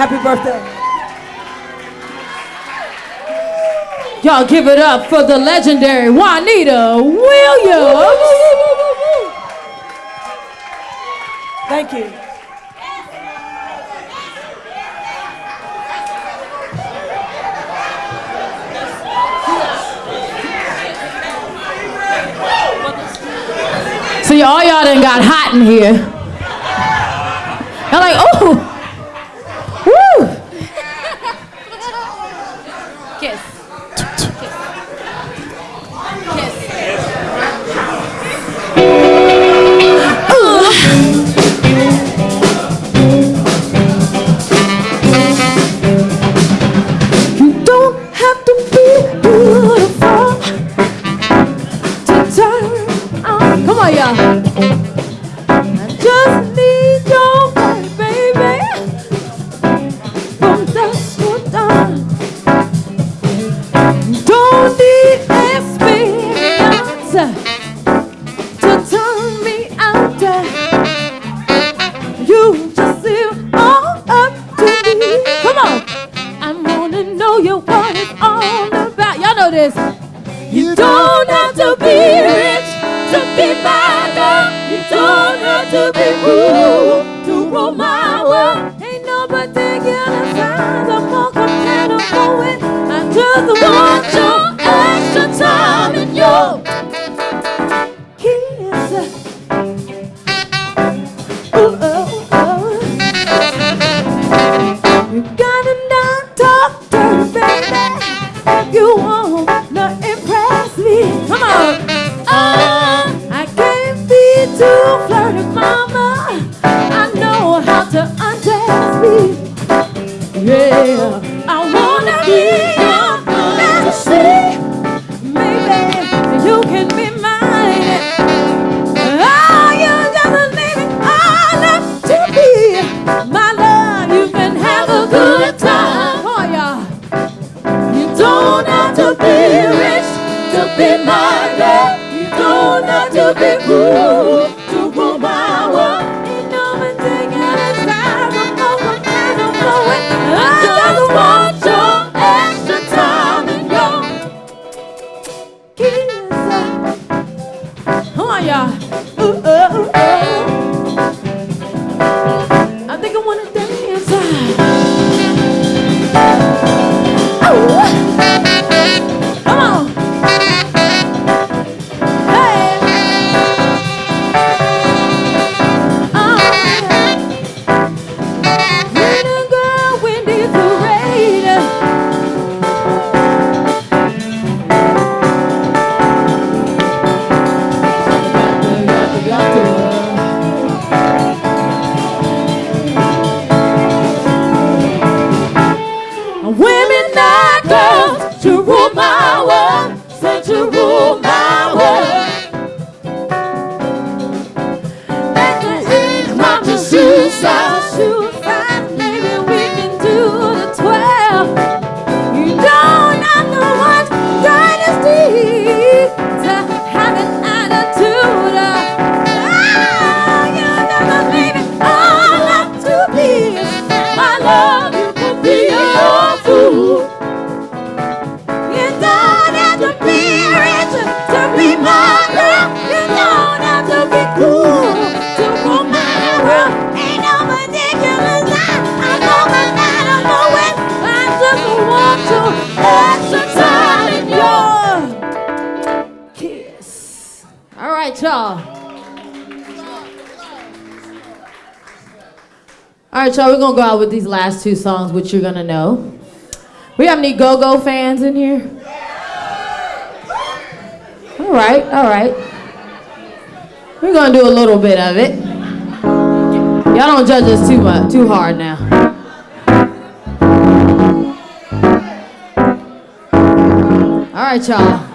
Happy birthday. Y'all give it up for the legendary Juanita Williams. Thank you. See, all y'all done got hot in here. Gonna go out with these last two songs, which you're gonna know. We have any go-go fans in here? All right, all right. We're gonna do a little bit of it. Y'all don't judge us too much, too hard now. All right, y'all.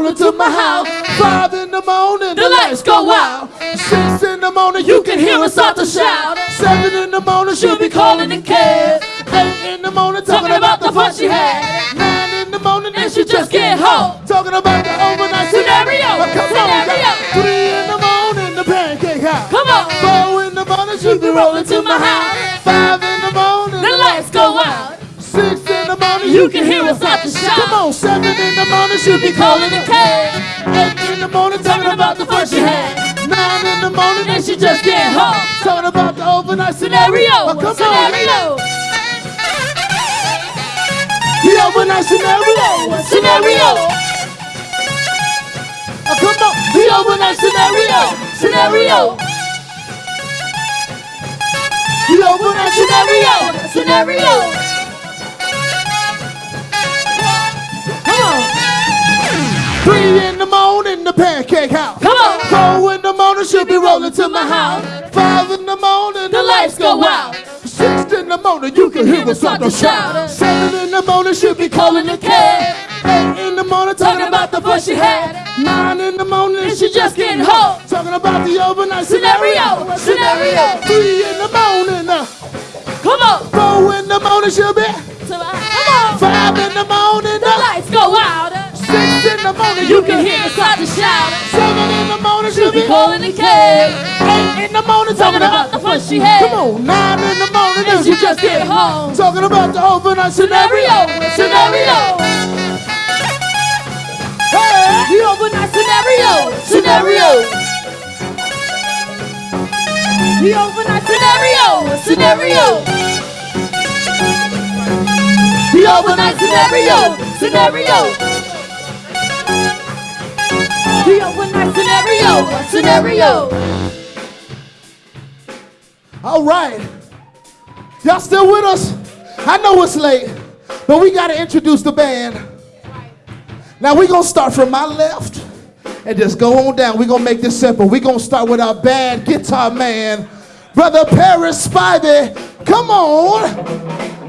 Rolling to my house. Five in the morning, the, lights go out. Six in the morning, you can hear her start to shout. Seven in the morning, she'll be calling the cab. Eight in the morning, talking about the fun she had. Nine in the morning, and she just get home. Talking about the overnight Scenario, come scenario. on, Three in the morning, the pancake house. Come on. Four in the morning, she'll be rolling to my house. Five You can hear us start the shout. Come on, seven in the morning, she'll be calling the cab. Eight in the morning, talking about the fun she had. Nine in the morning, and she just get home. Talking about the overnight scenario. Scenario, Oh, come scenario. on. The overnight scenario. Scenario. Oh, come on. The overnight scenario. Scenario. The overnight scenario. Scenario. Three in the morning, the pancake house. Come on. Four in the morning, she'll be rolling to my house. Five in the morning, the lights go out. Six in the morning, you can hear us start to shout. Seven in the morning, she'll be calling the cab. Eight in the morning, talking about the fuss she had. Nine in the morning, she just getting home. Talking about the overnight scenario. Scenario. Three in the morning, uh, Come on. four in the morning, she'll be. Come on. Five in the morning, The uh, lights go out. Six in the morning, You can hear us start to shout. Seven in the morning, she'll be. Calling the cab. Eight in the morning, Talking about the fuss she had. Come on, nine in the morning, And she just get home. Talking about the overnight Scenario. Scenario. Hey, The overnight scenario. Scenario. The overnight scenario. Scenario. The overnight scenario. Scenario. Overnight scenario. Scenario. All right. Y'all still with us? I know it's late, but we got to introduce the band. Now we're going to start from my left and just go on down. We're going to make this simple. We're going to start with our band guitar man, Brother Paris Spivey. Come on.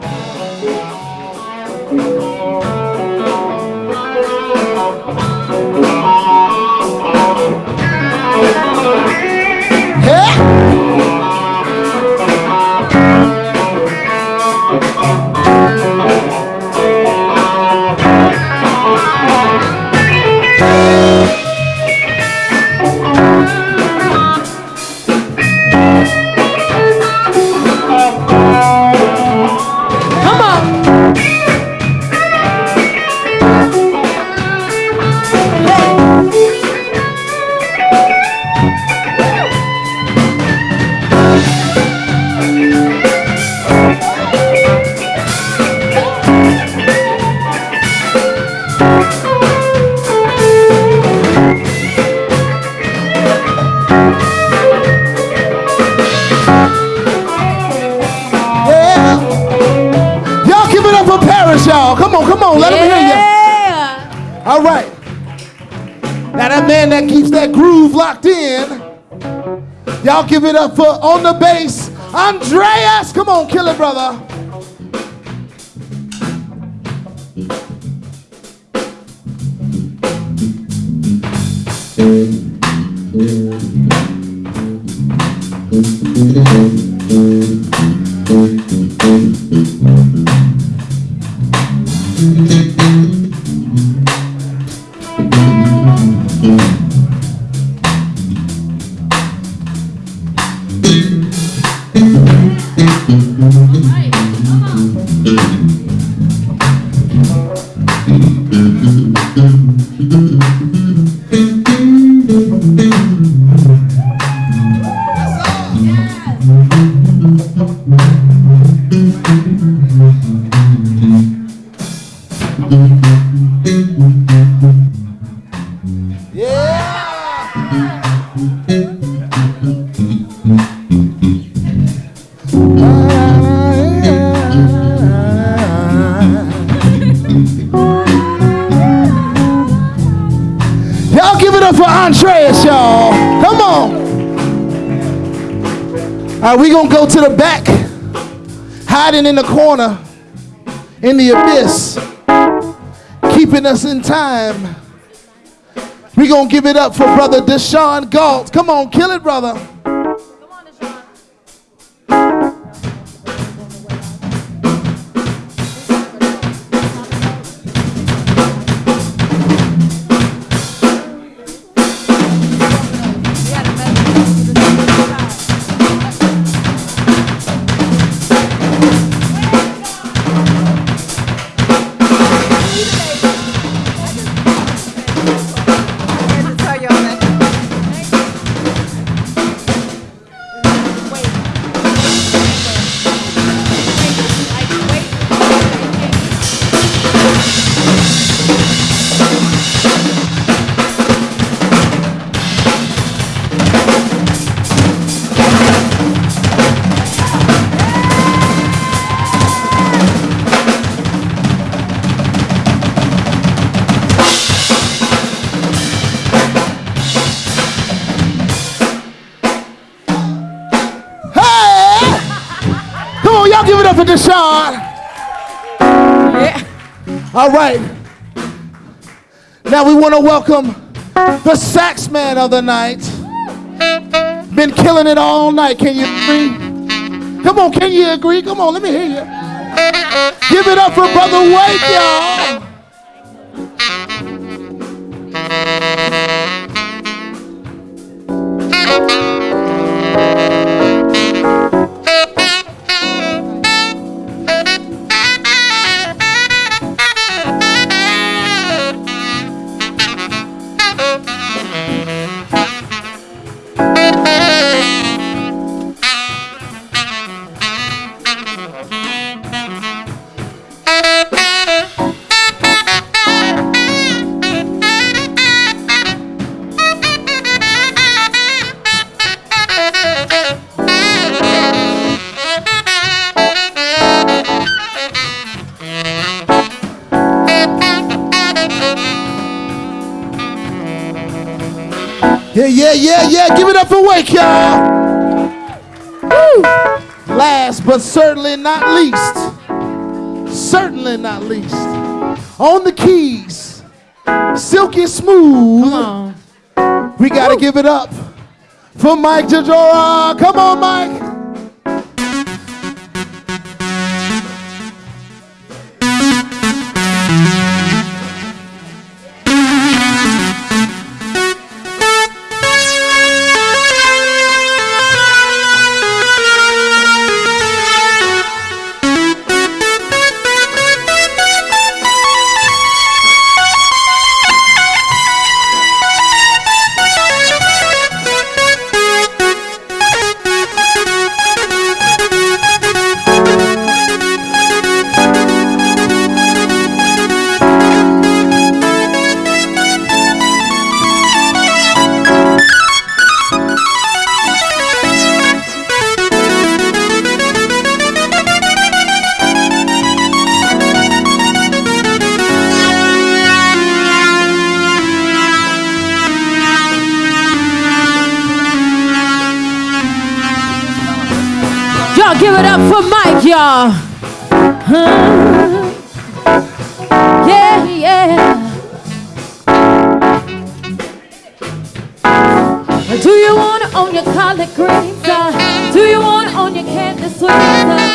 Hiding in the corner, in the abyss, keeping us in time. We gonna give it up for brother Deshaun Galt. Come on, kill it, brother. All right. Now we want to welcome the sax man of the night. Been killing it all night. Can you agree? Come on, can you agree? Come on, let me hear you. Give it up for Brother Wake, y'all. on the keys, silky smooth. We got to give it up for Mike Jajora. Come on, Mike. on your collard greens? Uh? Do you want on your candy sweets? Uh?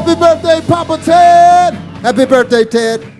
Happy birthday, Papa Ted! Happy birthday, Ted!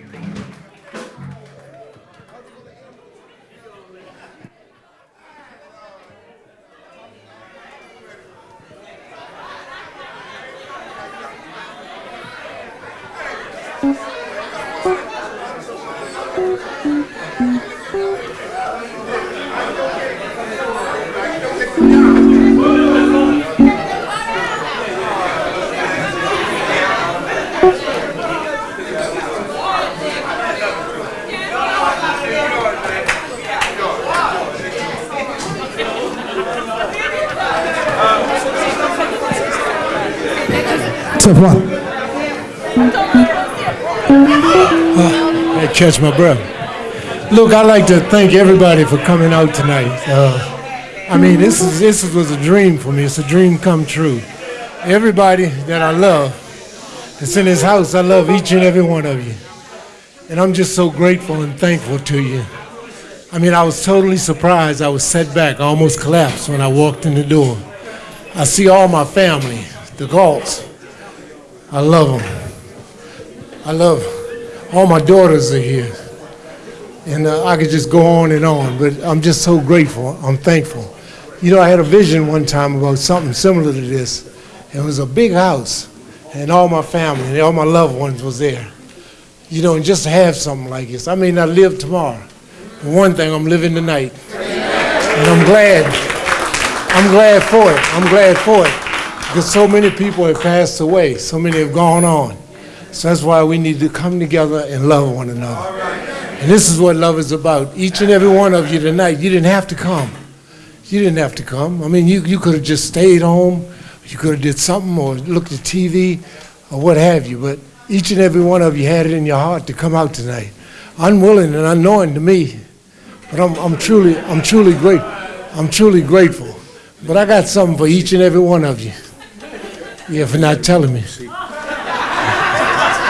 Catch my breath. Look, I'd like to thank everybody for coming out tonight. Uh, I mean, this is this was a dream for me. It's a dream come true. Everybody that I love that's in this house, I love each and every one of you. And I'm just so grateful and thankful to you. I mean, I was totally surprised. I was set back, I almost collapsed when I walked in the door. I see all my family, the Galts. I love them. I love all my daughters are here. And uh, I could just go on and on, but I'm just so grateful. I'm thankful. You know, I had a vision one time about something similar to this. It was a big house, and all my family and all my loved ones was there. You know, and just to have something like this. I may not live tomorrow, but one thing, I'm living tonight. And I'm glad. I'm glad for it. I'm glad for it. Because so many people have passed away. So many have gone on. So that's why we need to come together and love one another. And this is what love is about. Each and every one of you tonight, you didn't have to come. You didn't have to come. I mean, you, you could have just stayed home. You could have did something or looked at TV or what have you. But each and every one of you had it in your heart to come out tonight. Unwilling and unknowing to me. But I'm, I'm truly, I'm truly great. I'm truly grateful. But I got something for each and every one of you. Yeah, for not telling me.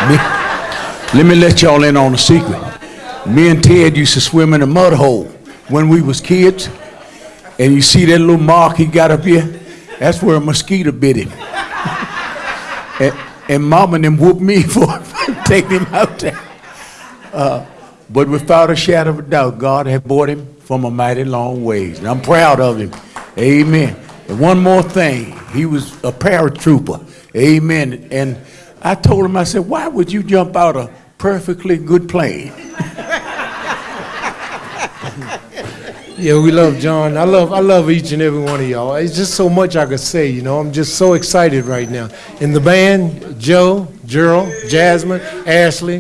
Me, let me let y'all in on a secret. Me and Ted used to swim in a mud hole when we was kids. And you see that little mark he got up here? That's where a mosquito bit him. [laughs] and, and mom and them whooped me [laughs] for taking him out there. Uh, but without a shadow of a doubt, God had brought him from a mighty long ways. And I'm proud of him. Amen. And one more thing, he was a paratrooper. Amen. And I told him, I said, why would you jump out a perfectly good plane? [laughs] Yeah, we love John. I love I love each and every one of y'all. It's just so much I could say, you know. I'm just so excited right now. In the band, Joe, Gerald, Jasmine, Ashley,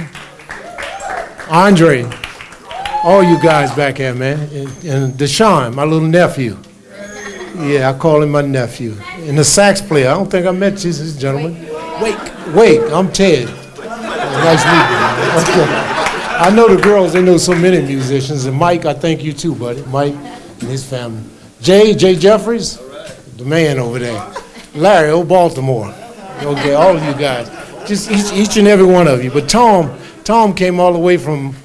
Andre, all you guys back here, man. And, and Deshaun, my little nephew. Yeah, I call him my nephew. And the sax player, I don't think I met you, this gentleman. Wake. Wake, I'm Ted. Oh, nice meeting you. I know the girls, they know so many musicians, and Mike, I thank you too, buddy, Mike and his family. Jay, Jay Jeffries, the man over there. Larry, old Baltimore. Okay, all of you guys, just each, each and every one of you. But Tom, Tom came all the way from,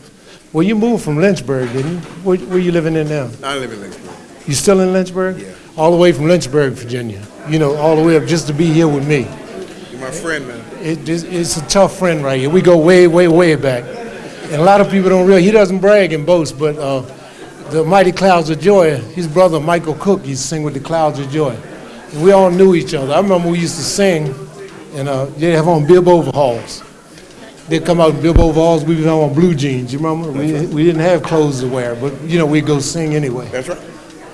well, you moved from Lynchburg, didn't you? Where, where you living in now? I live in Lynchburg. You still in Lynchburg? Yeah. All the way from Lynchburg, Virginia. You know, all the way up just to be here with me. My friend, man. It, it's, it's a tough friend right here. We go way, way, way back. And a lot of people don't realize, he doesn't brag and boast, but uh, the Mighty Clouds of Joy, his brother Michael Cook used to sing with the Clouds of Joy. And we all knew each other. I remember we used to sing, and uh, they'd have on bib overalls. They'd come out in bib overalls, we'd on blue jeans, you remember? We, we didn't have clothes to wear, but, you know, we'd go sing anyway. That's right.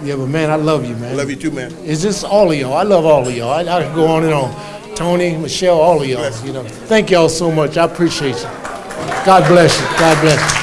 Yeah, but man, I love you, man. I love you too, man. It's just all of y'all. I love all of y'all. I, I could go on and on. Tony, Michelle, all of y'all. You know, thank y'all so much. I appreciate you. God bless you. God bless you.